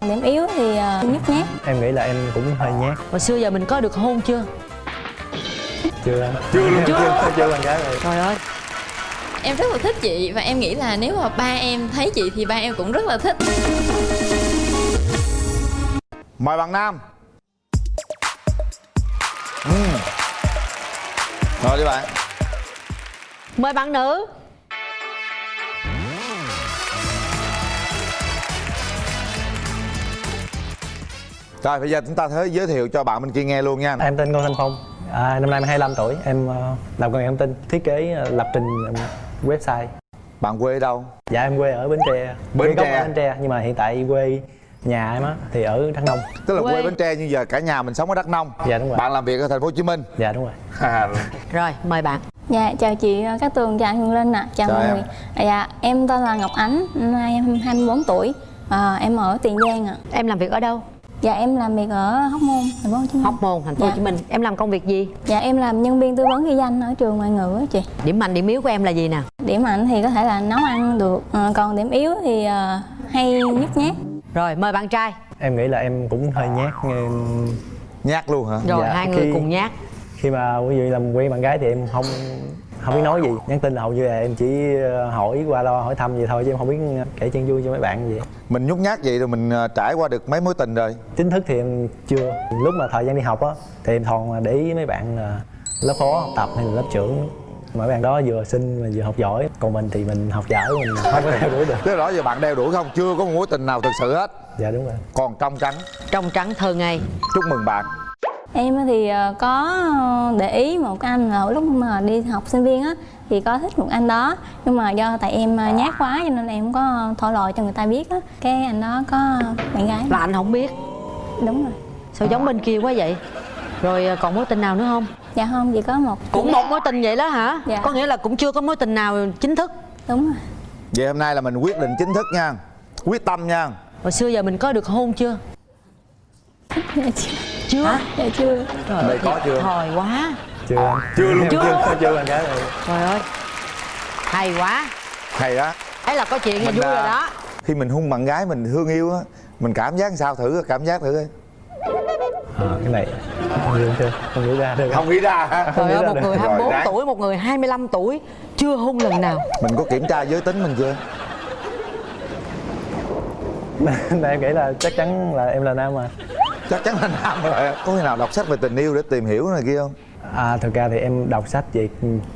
điểm yếu thì uh, nhút nhát. Em nghĩ là em cũng hơi nhát. Hồi xưa giờ mình có được hôn chưa? Chưa. Chưa luôn. chưa chưa bạn gái rồi trời ơi. Em rất là thích chị và em nghĩ là nếu mà ba em thấy chị thì ba em cũng rất là thích. Mời bạn Nam. Ừm. Rồi đi bạn. Mời bạn nữ Rồi bây giờ chúng ta sẽ giới thiệu cho bạn bên kia nghe luôn nha. Em tên Ngô Thanh Phong. À, năm nay em 25 tuổi. Em uh, làm công nghệ thông tin thiết kế uh, lập trình um, website. Bạn quê ở đâu? dạ em quê ở Bến Tre. Bến Quê gốc Tre. ở Bến Tre nhưng mà hiện tại quê nhà em á thì ở Đắk Nông. Tức là quê, Quê. Bến Tre nhưng giờ cả nhà mình sống ở Đắk Nông. Dạ, đúng rồi. Bạn làm việc ở thành phố Hồ Chí Minh. Dạ đúng rồi. Rồi. Mời bạn. Dạ chào chị Cát Tường chào anh Hương Linh ạ. Chào Chào mọi người. À, dạ em tên là Ngọc Ánh năm nay em 24 tuổi. À, em ở Tiền Giang ạ. Em làm việc ở đâu dạ em làm việc ở Hóc Môn thành phố Hồ Chí Minh. Hóc môn thành phố Dạ. hồ chí minh. Em làm công việc gì? Dạ em làm nhân viên tư vấn ghi danh ở trường ngoại ngữ á chị. Điểm mạnh điểm yếu của em là gì nè? Điểm mạnh thì có thể là nấu ăn được Ờ, còn điểm yếu thì ờ, hay nhút nhát. Rồi mời bạn trai. Em nghĩ là em cũng hơi nhát em, Nhát luôn hả? rồi Dạ, hai người khi- cùng nhát. khi mà quý vị làm quen bạn gái thì em không không biết nói gì. Nhắn tin là hầu như là em chỉ uh, hỏi qua lo hỏi thăm gì thôi chứ em không biết kể chuyện vui cho mấy bạn gì. Mình nhút nhát vậy rồi mình ờ, trải qua được mấy mối tình rồi. Chính thức thì em chưa. Lúc mà thời gian đi học á thì em toàn để ý mấy bạn là lớp phó học tập hay là lớp trưởng. Mấy bạn đó vừa xinh mà vừa học giỏi. Còn mình thì mình học giỏi mình không có theo đuổi được. Thế đó giờ bạn đeo đuổi không? Chưa có một mối tình nào thực sự hết. Dạ đúng rồi. Còn trong trắng? Trong trắng thơ ngây. Chúc mừng bạn Em thì ờ, có ờ, để ý một cái anh là lúc mà đi học sinh viên á thì có thích một anh đó. Nhưng mà do tại em ờ, nhát quá cho nên em không có thổ lộ cho người ta biết á. Cái anh đó có bạn gái. Là anh không biết. Đúng rồi. Sao giống bên kia quá vậy? Rồi còn mối tình nào nữa không? Dạ không chỉ có một cũng một mối tình vậy đó hả? Dạ. có nghĩa là cũng chưa có mối tình nào chính thức. Đúng rồi. Vậy hôm nay là mình quyết định chính thức nha. Quyết tâm nha. Hồi xưa giờ mình có được hôn chưa? Dạ chưa? Chưa dạ chưa. Trời Đây có chưa? thời quá. Chưa Chưa luôn. Chưa. chưa. Chưa bạn gái rồi trời ơi. Hay quá. Hay đó. Ấy là có chuyện là Mình, vui rồi à, đó. Khi mình hung bạn gái mình thương yêu á Mình cảm giác sao? Thử cảm giác thử đi à, cái này không nghĩ chưa? Không nghĩ ra được. Không nghĩ ra hả? Trời ơi một được. người Rồi, 24 đáng. tuổi một người 25 tuổi chưa hôn lần nào. Mình có kiểm tra giới tính mình chưa? Nên em nghĩ là chắc chắn là em là nam mà Chắc chắn là nam rồi Có khi nào đọc sách về tình yêu để tìm hiểu này kia không? à thực ra thì em đọc sách về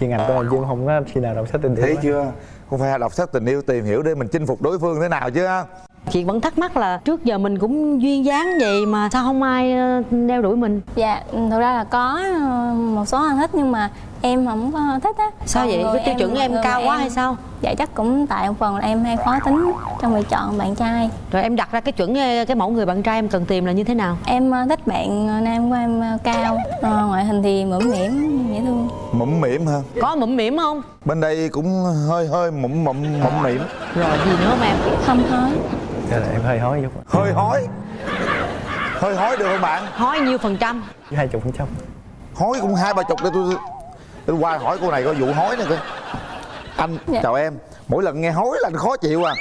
chuyên ngành của em chứ em không có khi nào đọc sách tình yêu Thấy chưa? Không phải đọc sách tình yêu tìm hiểu để mình chinh phục đối phương thế nào chứ ha? chị vẫn thắc mắc là trước giờ mình cũng duyên dáng vậy mà sao không ai ờ, đeo đuổi mình dạ thực ra là có ờ, một số anh thích nhưng mà em không có thích á sao Còn vậy cái tiêu chuẩn em người cao quá em- hay sao dạ chắc cũng tại một phần là em hay khó tính trong việc chọn bạn trai. Rồi em đặt ra cái chuẩn ờ, cái mẫu người bạn trai em cần tìm là như thế nào? Em ờ, thích bạn ờ, nam của em cao Ờ, ngoại hình thì mẫm mỉm dễ thương. Mũm mỉm ha có mụm mỉm không? Bên đây cũng hơi hơi mũm mũm mũm mỉm rồi gì nữa không em? Không hói Thế là em hơi hói chút. Hơi hói Hơi hói được không bạn? hói nhiêu phần trăm? Hai chục phần trăm. Hói cũng hai ba chục để tôi Tôi qua hỏi cô này có vụ hói nè coi Anh Dạ. chào em. Mỗi lần nghe hói là anh khó chịu à.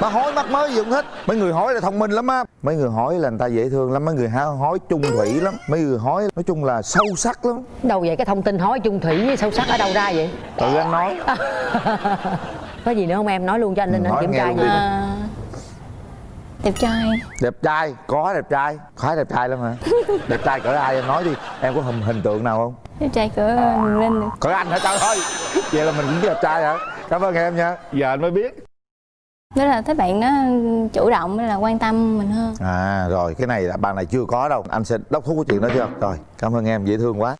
Nó hói mắc mới gì không thích Mấy người hói là thông minh lắm á. Mấy người hói là người ta dễ thương lắm. Mấy người há- hói chung thủy lắm. Mấy người hói nói chung là sâu sắc lắm. Đâu vậy cái thông tin hói chung thủy với sâu sắc ở đâu ra vậy? Tự anh nói. Có gì nữa không em? Nói luôn cho anh linh Ừ, anh kiểm tra gì. À, đẹp trai. Đẹp trai, có đẹp trai. Khá đẹp trai lắm hả? Đẹp trai cỡ ai em nói đi. Em có hình, hình tượng nào không đẹp trai cỡ Huyền linh được Cỡ anh hả trời ơi Vậy là mình cũng đẹp trai hả? Cảm ơn em nha. Giờ anh mới biết. Đó là thích bạn đó chủ động là quan tâm mình hơn. À rồi cái này là bạn này chưa có đâu. Anh sẽ đốc thúc cái chuyện đó chưa Rồi cảm ơn em dễ thương quá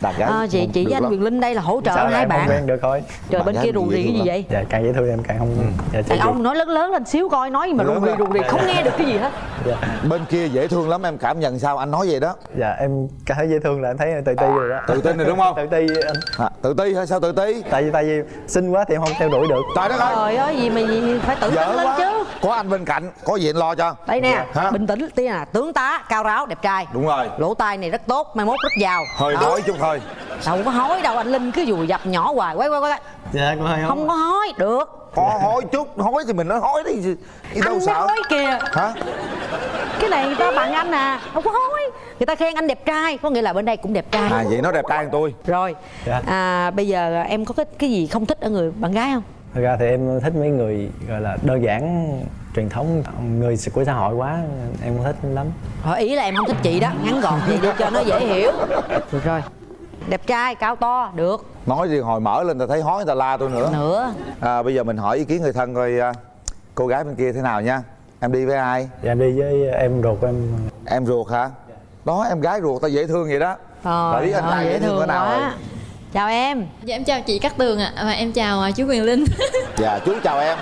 Đàn gái à, chị chị với anh. Quyền Linh đây là hỗ trợ Sao hai không bạn. quen được thôi? Trời bên kia rù rì cái gì vậy? Dạ càng dễ thương em càng không dạ, chị đàn ông nói lớn lớn lên xíu coi nói mà rù rì rù rì không nghe được cái gì hết. Dạ. Bên kia dễ thương lắm em cảm nhận sao? Anh nói vậy đó. Dạ em cảm thấy dễ thương là em thấy tự ti rồi đó. Tự tin rồi đúng không? tự ti anh. À, Tự ti hay sao tự ti? Tại vì tại vì xinh quá thì em không theo đuổi được. Trời đất ơi trời ơi gì mà gì phải tự tin lên chứ. Có anh bên cạnh Có gì anh lo cho? Đây nè Hả? bình tĩnh tiên à tướng tá cao ráo đẹp trai. Đúng rồi. Lỗ tai này rất tốt mai mốt rất giàu. Hơi nói chút thôi. Đâu có hói đâu anh linh cứ dùi dập nhỏ hoài. Quay quay quay dạ cũng hơi không có hói được. Ho, hối chút hối thì mình nói hối đi gì đâu anh sợ? nói kìa. Hả? Cái này người ta bạn anh à không có hối. Người ta khen anh đẹp trai có nghĩa là bên đây cũng đẹp trai. À vậy nó đẹp trai hơn tôi. Rồi Dạ. à bây giờ em có cái cái gì không thích ở người bạn gái không? Thật ra thì em thích mấy người gọi là đơn giản truyền thống người của xã hội quá em không thích lắm. Hỏi ý là em không thích chị đó ngắn gọn vậy cho nó dễ hiểu. Được rồi đẹp trai cao to được. Nói gì hồi mở lên ta thấy hối người ta la tôi nữa. Nữa. À, bây giờ mình hỏi ý kiến người thân coi à, cô gái bên kia thế nào nha. Em đi với ai? Dạ em đi với em ruột em. Em ruột hả? Đó em gái ruột ta dễ thương vậy đó. Rồi biết anh Ờ, trai dễ thương cỡ nào rồi? Chào em. Dạ em chào chị Cát Tường ạ. Và em chào à, chú Quyền Linh. Dạ chú chào em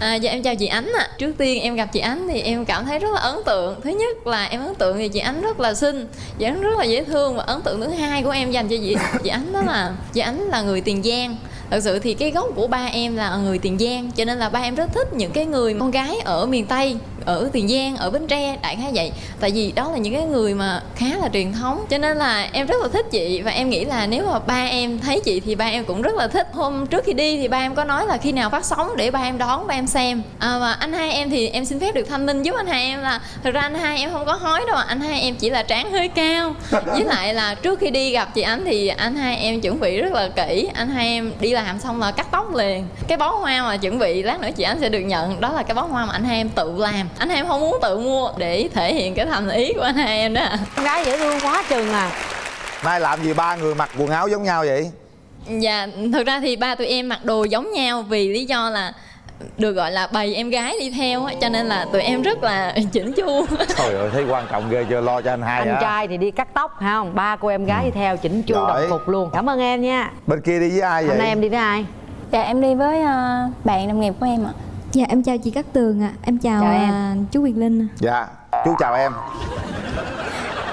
À, dạ em chào chị Ánh ạ. Trước tiên em gặp chị Ánh thì em cảm thấy rất là ấn tượng. Thứ nhất là em ấn tượng vì chị Ánh rất là xinh Chị Ánh rất là dễ thương Và ấn tượng thứ hai của em dành cho chị chị Ánh đó là Chị Ánh là người Tiền Giang. Thật sự thì cái gốc của ba em là người Tiền Giang Cho nên là ba em rất thích những cái người con gái ở miền Tây Ở Tiền Giang, ở Bến Tre, đại khái vậy. Tại vì đó là những cái người mà khá là truyền thống Cho nên là em rất là thích chị. Và em nghĩ là nếu mà ba em thấy chị thì ba em cũng rất là thích. Hôm trước khi đi thì ba em có nói là khi nào phát sóng để ba em đón ba em xem. À, Và anh hai em thì em xin phép được thanh minh giúp anh hai em là Thật ra anh hai em không có hói đâu. Anh hai em chỉ là trán hơi cao. Với lại là trước khi đi gặp chị Ánh thì anh hai em chuẩn bị rất là kỹ. Anh hai em đi làm xong là cắt tóc liền. Cái bó hoa mà chuẩn bị lát nữa chị Ánh sẽ được nhận Đó là cái bó hoa mà anh hai em tự làm. Anh hai em không muốn tự mua để thể hiện cái thành ý của anh hai em đó. Ạ. con gái dễ thương quá chừng à. Nay làm gì ba người mặc quần áo giống nhau vậy? Dạ, thực ra thì ba tụi em mặc đồ giống nhau vì lý do là được gọi là bầy em gái đi theo á, cho nên là tụi em rất là chỉnh chu. trời ơi thấy quan trọng ghê chưa? Lo cho anh hai anh hả? trai thì đi cắt tóc phải không? Ba cô em gái đi theo chỉnh chu đồng phục luôn. Cảm ơn em nha. Bên kia đi với ai vậy? hôm nay em đi với ai? Dạ em đi với ờ, bạn đồng nghiệp của em ạ. Dạ em chào chị Cát Tường ạ. Em chào, Chào em. à, chú Quyền Linh dạ chú chào em.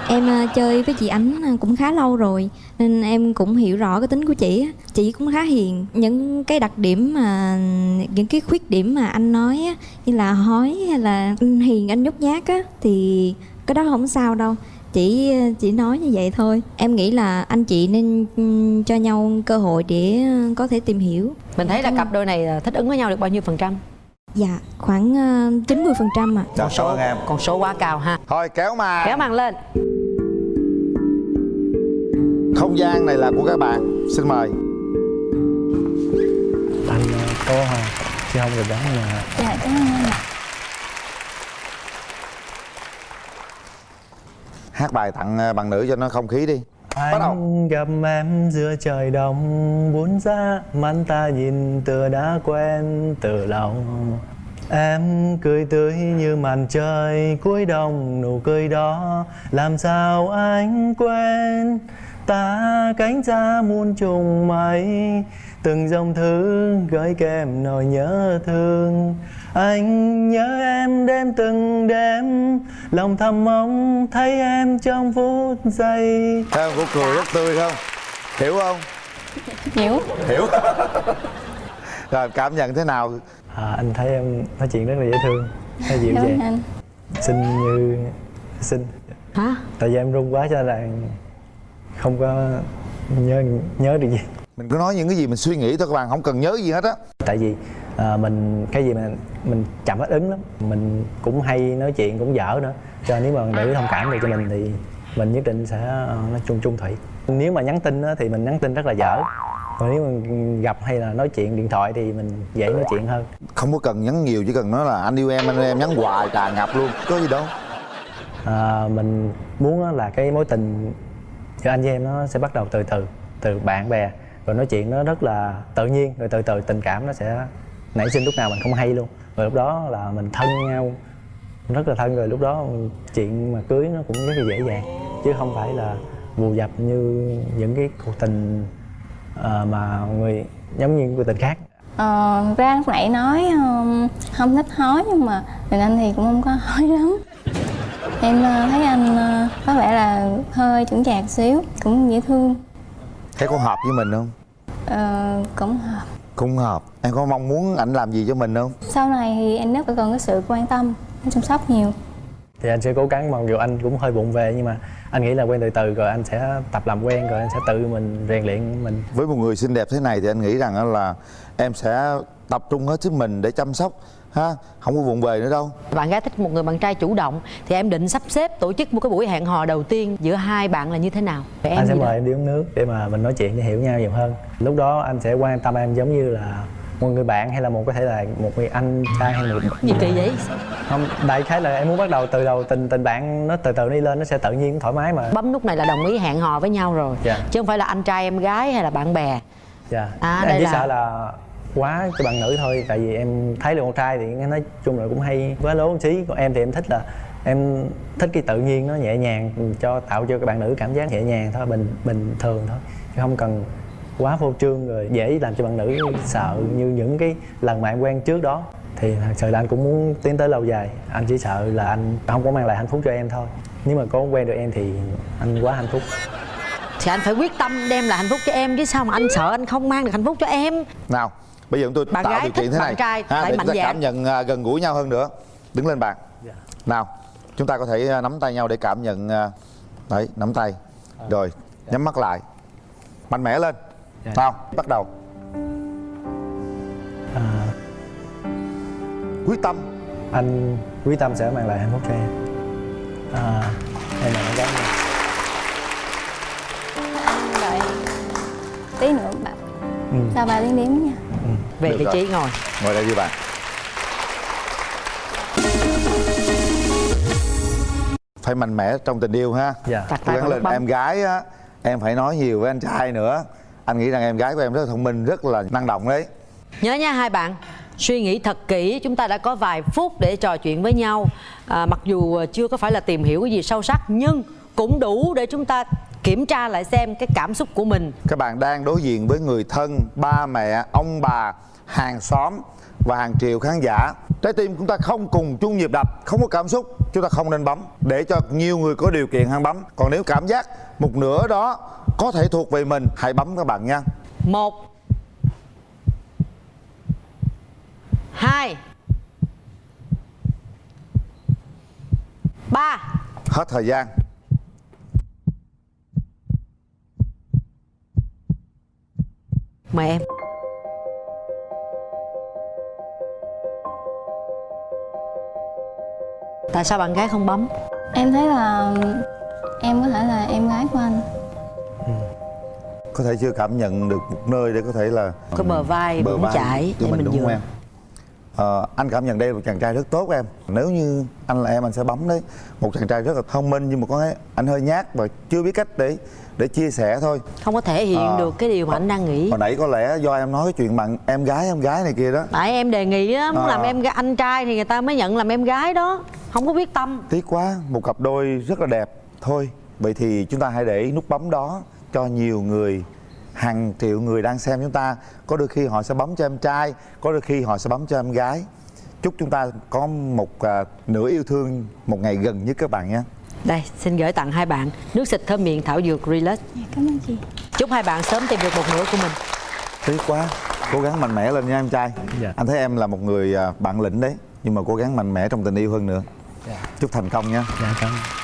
Em à, chơi với chị Ánh à, cũng khá lâu rồi Nên em cũng hiểu rõ cái tính của chị á. Chị cũng khá hiền. Những cái đặc điểm mà Những cái khuyết điểm mà anh nói á, Như là hói hay là hiền anh nhút nhát á Thì cái đó không sao đâu. Chỉ chỉ nói như vậy thôi. Em nghĩ là anh chị nên ừm, cho nhau cơ hội để ờ, có thể tìm hiểu. Mình thấy là cặp đôi này là thích ứng với nhau được bao nhiêu phần trăm? Dạ khoảng ờ, 90 phần trăm ạ. Cảm ơn em con số quá cao ha. Thôi kéo mà kéo màn lên không gian này là của các bạn. Xin mời. Anh ờ, có hoa chứ không được đón mà dạ cảm ơn anh ạ. Hát bài tặng ờ, bạn nữ cho nó không khí đi. Bắt đầu. Anh gặp em giữa trời đông Buồn ra mắt ta nhìn tựa đã quen từ lâu Em cười tươi như màn trời cuối đông Nụ cười đó làm sao anh quên Ta cánh ra muôn trùng mây Từng dòng thư gửi kèm nỗi nhớ thương. Anh nhớ em đêm từng đêm Lòng thầm mong thấy em trong phút giây. Thấy không cô cười rất tươi không? Hiểu không? Hiểu. Hiểu. Rồi cảm nhận thế nào? À, Anh thấy em nói chuyện rất là dễ thương. Nó dịu cảm ơn dàng. Xinh như xinh. Hả? Tại vì em run quá cho nên là Không có nhớ nhớ được gì. Mình cứ nói những cái gì mình suy nghĩ thôi các bạn không cần nhớ gì hết á. Tại vì à, mình cái gì mà mình chậm hết ứng lắm. Mình cũng hay nói chuyện cũng dở nữa. Cho nên nếu mà để thông cảm được cho mình thì mình nhất định sẽ ờ, nói chung trung thủy. Nếu mà nhắn tin á, thì mình nhắn tin rất là dở. Còn nếu mà gặp hay là nói chuyện điện thoại thì mình dễ nói chuyện hơn. Không có cần nhắn nhiều chỉ cần nói là anh yêu em anh yêu em nhắn hoài trà ngập luôn. Có gì đâu. À, mình muốn là cái mối tình thì anh với em nó sẽ bắt đầu từ từ từ bạn bè. Rồi nói chuyện nó rất là tự nhiên rồi từ từ tình cảm nó sẽ nảy sinh lúc nào mình không hay luôn. Rồi lúc đó là mình thân nhau rất là thân rồi. Lúc đó chuyện mà cưới nó cũng rất là dễ dàng chứ không phải là vù dập như những cái cuộc tình ờ, mà người giống như cuộc tình khác. Ờ, ra lúc nãy nói um, không thích hói nhưng mà mình anh thì cũng không có hói lắm em ờ, thấy anh ờ, có vẻ là hơi chững chạc xíu cũng dễ thương. Thấy có hợp với mình không? Ờ, cũng hợp. Cũng hợp. Em có mong muốn ảnh làm gì cho mình không? Sau này thì em rất cần cái sự quan tâm chăm sóc nhiều. Thì anh sẽ cố gắng mặc dù anh cũng hơi bụng về nhưng mà anh nghĩ là quen từ từ rồi anh sẽ tập làm quen rồi anh sẽ tự mình rèn luyện mình. Với một người xinh đẹp thế này thì anh nghĩ rằng là em sẽ tập trung hết sức mình để chăm sóc ha? Không có vụng về nữa đâu. Bạn gái thích một người bạn trai chủ động thì em định sắp xếp tổ chức một cái buổi hẹn hò đầu tiên giữa hai bạn là như thế nào? Vậy anh sẽ gì đó? mời em đi uống nước để mà mình nói chuyện để hiểu nhau nhiều hơn. Lúc đó anh sẽ quan tâm em giống như là một người bạn hay là một có thể là một người anh trai hay một gì kỳ vậy? Không đại khái là em muốn bắt đầu từ đầu tình tình bạn nó từ từ đi lên nó sẽ tự nhiên thoải mái mà. Bấm nút này là đồng ý hẹn hò với nhau rồi Dạ. chứ không phải là anh trai em gái hay là bạn bè. Dạ. À, em đây chỉ là- sợ là quá cho bạn nữ thôi tại vì em thấy được con trai thì nói chung là cũng hay quá lố một xí. Còn em thì em thích là em thích cái tự nhiên nó nhẹ nhàng cho tạo cho các bạn nữ cảm giác nhẹ nhàng thôi bình bình thường thôi. Chứ không cần quá phô trương rồi dễ làm cho bạn nữ sợ như những cái lần mà em quen trước đó. Thì thật sự là anh cũng muốn tiến tới lâu dài. Anh chỉ sợ là anh không có mang lại hạnh phúc cho em thôi. Nếu mà có quen được em thì anh quá hạnh phúc. Thì anh phải quyết tâm đem lại hạnh phúc cho em chứ sao mà anh sợ anh không mang được hạnh phúc cho em? Nào bây giờ chúng tôi Bạn tạo gái điều kiện thế bạn này. trai ha, để chúng ta cảm nhận à, gần gũi nhau hơn nữa. Đứng lên bàn Dạ. nào chúng ta có thể à, nắm tay nhau để cảm nhận à, đấy nắm tay. Rồi nhắm mắt lại. Mạnh mẽ lên. Dạ. nào bắt đầu. À, quyết tâm. Anh quyết tâm sẽ mang lại hạnh phúc cho em. À, em là bạn gái mình anh đợi tí nữa bạn. Ừ. sau ba tiếng đếm nha về Được vị rồi. trí ngồi. Ngồi đây đi bạn. Phải mạnh mẽ trong tình yêu ha. Dạ. Cố gắng lên bấm. em gái á em phải nói nhiều với anh trai nữa. Anh nghĩ rằng em gái của em rất là thông minh rất là năng động đấy. Nhớ nha hai bạn suy nghĩ thật kỹ chúng ta đã có vài phút để trò chuyện với nhau. À, mặc dù chưa có phải là tìm hiểu cái gì sâu sắc nhưng cũng đủ để chúng ta kiểm tra lại xem cái cảm xúc của mình. Các bạn đang đối diện với người thân ba mẹ ông bà hàng xóm và hàng triệu khán giả. Trái tim chúng ta không cùng chung nhịp đập không có cảm xúc chúng ta không nên bấm. Để cho nhiều người có điều kiện hơn bấm. Còn nếu cảm giác một nửa đó có thể thuộc về mình hãy bấm các bạn nha. Một hai ba. Hết thời gian mời em. Tại sao bạn gái không bấm? Em thấy là em có thể là em gái của anh. Có thể chưa cảm nhận được một nơi để có thể là Có bờ vai bờ vai của để mình mình đúng không dựa. em Ờ, anh cảm nhận đây là một chàng trai rất tốt em. Nếu như anh là em anh sẽ bấm đấy. Một chàng trai rất là thông minh nhưng mà có anh hơi nhát và chưa biết cách để để chia sẻ thôi. Không có thể hiện Ờ. được cái điều mà anh đang nghĩ. hồi nãy có lẽ do em nói cái chuyện bạn em gái em gái này kia đó. Tại em đề nghị á muốn Ờ. làm em anh trai thì người ta mới nhận làm em gái đó. Không có quyết tâm. Tiếc quá một cặp đôi rất là đẹp. Thôi vậy thì chúng ta hãy để nút bấm đó cho nhiều người hàng triệu người đang xem chúng ta có đôi khi họ sẽ bấm cho em trai có đôi khi họ sẽ bấm cho em gái. Chúc chúng ta có một à, nửa yêu thương một ngày gần nhất các bạn nhé. Đây xin gửi tặng hai bạn nước xịt thơm miệng thảo dược relax. Dạ, cảm ơn chị. Chúc hai bạn sớm tìm được một nửa của mình. Tiếc quá cố gắng mạnh mẽ lên nha em trai. Dạ. anh thấy em là một người à, bản lĩnh đấy nhưng mà cố gắng mạnh mẽ trong tình yêu hơn nữa. Dạ. chúc thành công nha. Dạ cảm ơn